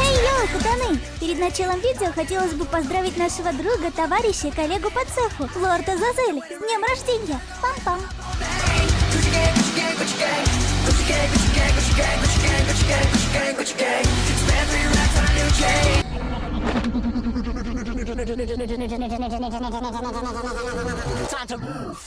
Эй, йоу, пацаны! Перед началом видео хотелось бы поздравить нашего друга, товарища и коллегу по цеху, Лорд Азазель, с днем рождения! Пам-пам! Time to move.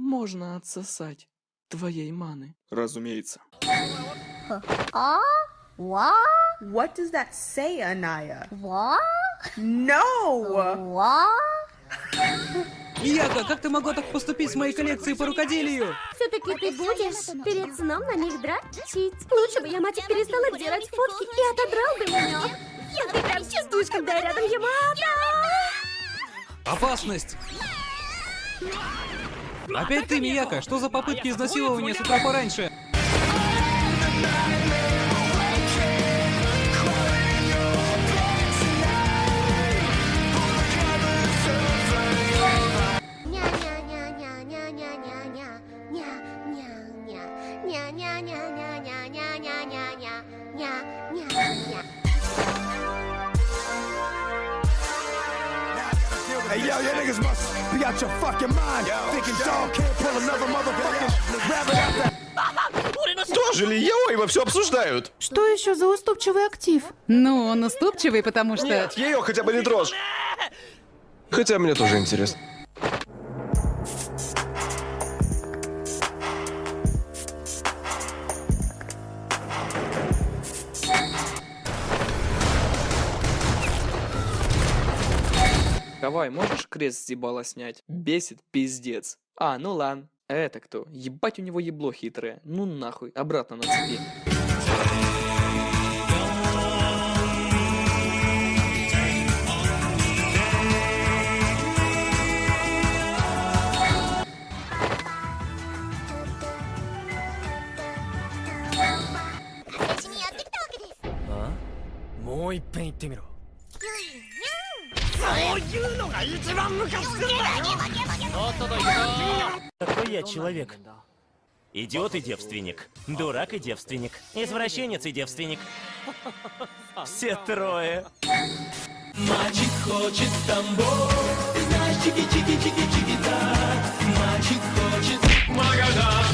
Можно отсосать твоей маны. Разумеется. А? What does that say, Anaya? No! Яга, как ты могла так поступить с моей коллекцией по рукоделию? Все-таки ты будешь перед сном на них дрочить. Лучше бы я, мать, перестала делать фотки и отодрал бы меня. Я ты прям чувствуешь, когда я рядом Ямато. Опасность! Опять ты, Мияка, что за попытки изнасилования с утра пораньше? Hey yo, you niggas must be out your fucking mind. Thinking dog can't pull another motherfucking rabbit out that. Тоже ли Яой во все обсуждают? Что еще за уступчивый актив? Ну, он уступчивый, потому что... Нет, ее хотя бы не дрожь. Хотя мне тоже интересно. Давай, можешь крест с ебала снять? Бесит пиздец. А, ну ладно. Это кто? Ебать у него ебло хитрое. Ну нахуй, обратно на цепи. Какой я человек? Идиот и девственник. Дурак и девственник. Извращенец и девственник. Все трое. Мальчик хочет тамбов, ты знаешь, чики-чики-чики-чики-да. Мальчик хочет Магадан.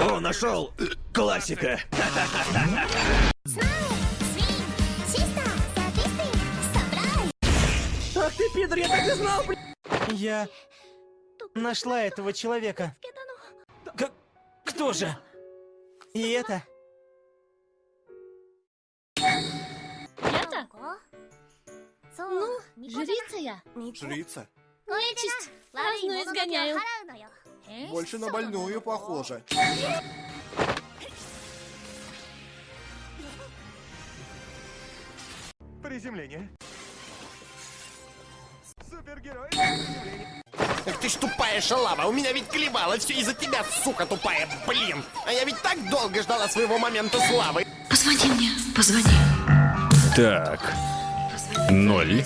О, нашел! Классика! Ты, пидор, я так и знал, блин! Я нашла этого человека. К- кто же? И это? Я-то? Ну, жрица я. Жрица? Нечисть. Разную изгоняю. Больше на больную похоже. Приземление. Эх ты ж тупая шалава, у меня ведь клевало все из-за тебя, сука тупая, блин! А я ведь так долго ждала своего момента славы. Позвони мне, позвони. Так. Ноль.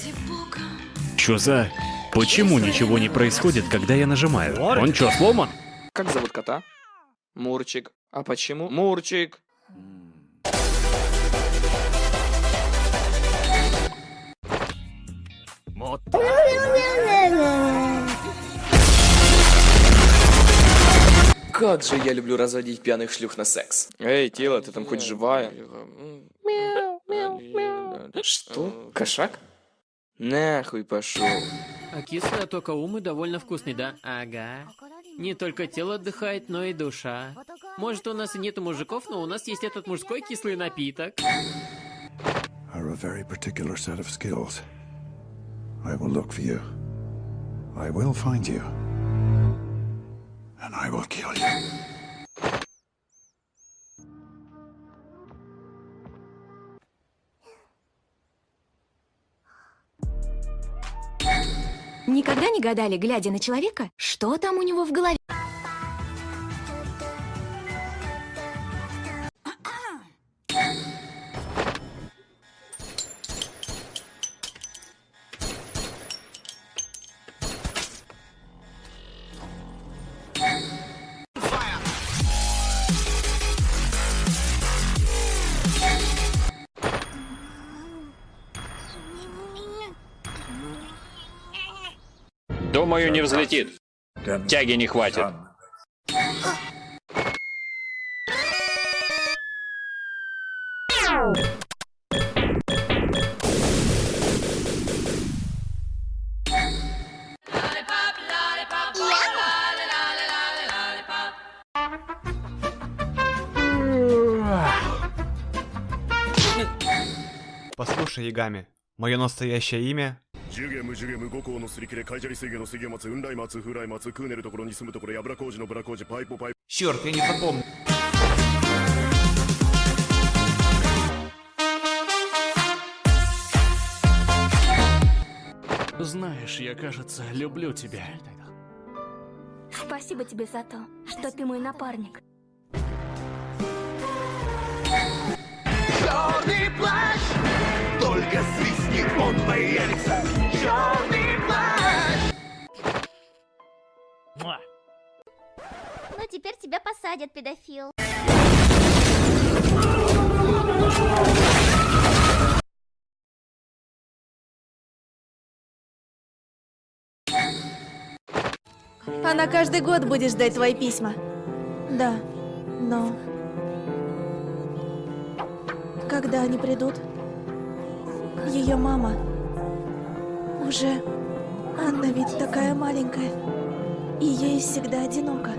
Чё за... Почему ничего не происходит, когда я нажимаю? Он чё, сломан? Как зовут кота? Мурчик. А почему? Мурчик. Как же я люблю разводить пьяных шлюх на секс. Эй, тело, ты там хоть живая? Что? Кошак? Нахуй пошел. А кислый Атокаумы довольно вкусный, да? Ага. Не только тело отдыхает, но и душа. Может, у нас и нету мужиков, но у нас есть этот мужской кислый напиток. Are a very particular set of skills. I will look for you. I will find you. And I will kill you. Никогда не гадали, глядя на человека, что там у него в голове? Думаю, не взлетит. Тяги не хватит. Послушай, Ягами, мое настоящее имя ジュゲムジュゲム五行のすり切れカイジャリ水魚の水魚松雲来松風来松クーネルところに住むところやぶら工事のブラ工事パイポパイ Черт, я не запомнил. Знаешь, я, кажется, люблю тебя. Спасибо тебе за то, что ты мой напарник. Черный плащ, Только свистни, он появится. Черный плащ. Ну теперь тебя посадят, педофил. Она каждый год будет ждать твои письма. Да, но... Когда они придут? Ее мама... Уже... Анна ведь такая маленькая. И ей всегда одиноко.